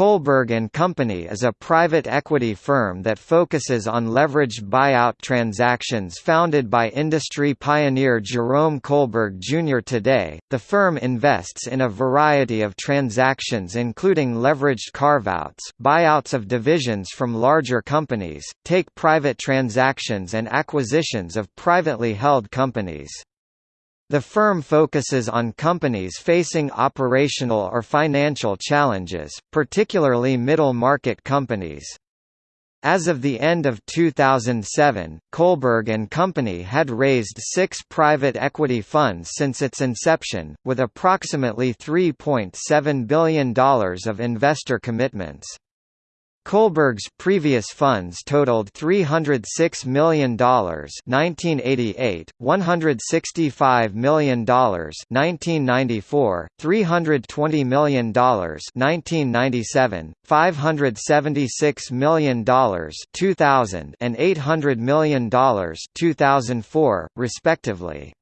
Kohlberg and Company is a private equity firm that focuses on leveraged buyout transactions founded by industry pioneer Jerome Kohlberg Jr. Today, the firm invests in a variety of transactions including leveraged carve-outs, buyouts of divisions from larger companies, take-private transactions and acquisitions of privately held companies. The firm focuses on companies facing operational or financial challenges, particularly middle-market companies. As of the end of 2007, Kohlberg and Company had raised six private equity funds since its inception, with approximately $3.7 billion of investor commitments. Kohlberg's previous funds totaled $306 million (1988), $165 million (1994), $320 million (1997), $576 million (2000), and $800 million (2004), respectively.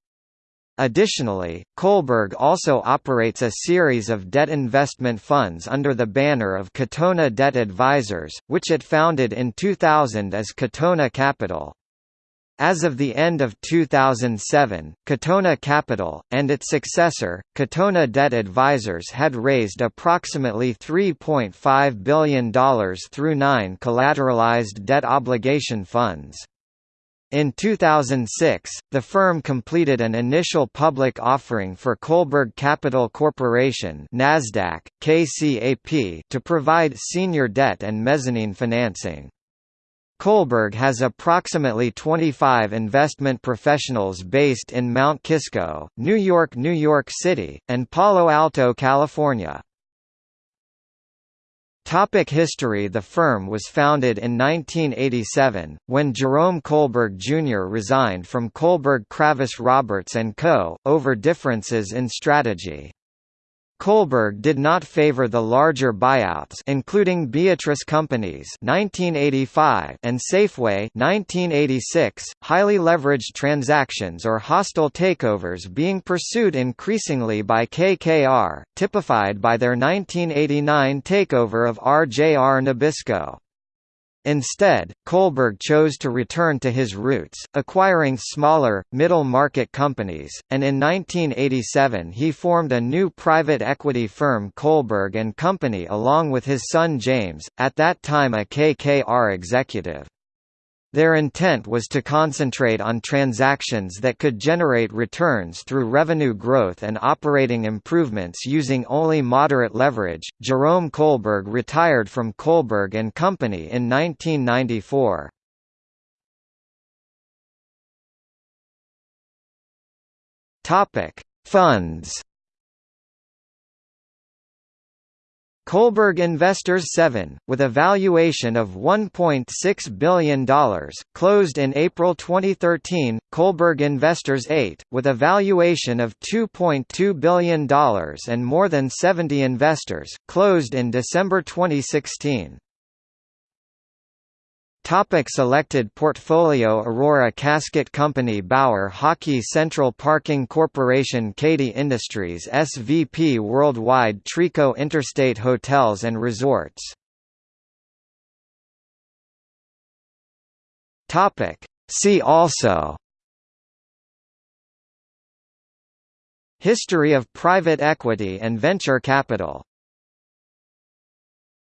Additionally, Kohlberg also operates a series of debt investment funds under the banner of Katonah Debt Advisors, which it founded in 2000 as Katonah Capital. As of the end of 2007, Katonah Capital, and its successor, Katonah Debt Advisors had raised approximately $3.5 billion through nine collateralized debt obligation funds. In 2006, the firm completed an initial public offering for Kohlberg Capital Corporation (Nasdaq: KCAP) to provide senior debt and mezzanine financing. Kohlberg has approximately 25 investment professionals based in Mount Kisco, New York, New York City, and Palo Alto, California. Topic history The firm was founded in 1987, when Jerome Kohlberg Jr. resigned from Kohlberg Kravis Roberts & Co., over differences in strategy. Kohlberg did not favor the larger buyouts including Beatrice Companies 1985 and Safeway 1986, highly leveraged transactions or hostile takeovers being pursued increasingly by KKR, typified by their 1989 takeover of RJR Nabisco. Instead, Kohlberg chose to return to his roots, acquiring smaller, middle-market companies, and in 1987 he formed a new private equity firm Kohlberg Company along with his son James, at that time a KKR executive. Their intent was to concentrate on transactions that could generate returns through revenue growth and operating improvements using only moderate leverage. Jerome Kohlberg retired from Kohlberg and Company in 1994. Topic: Funds Kohlberg Investors 7, with a valuation of $1.6 billion, closed in April 2013, Kohlberg Investors 8, with a valuation of $2.2 billion and more than 70 investors, closed in December 2016. Topic selected portfolio Aurora Casket Company Bauer Hockey Central Parking Corporation Cady Industries SVP Worldwide Trico Interstate Hotels and Resorts. Topic See also. History of private equity and venture capital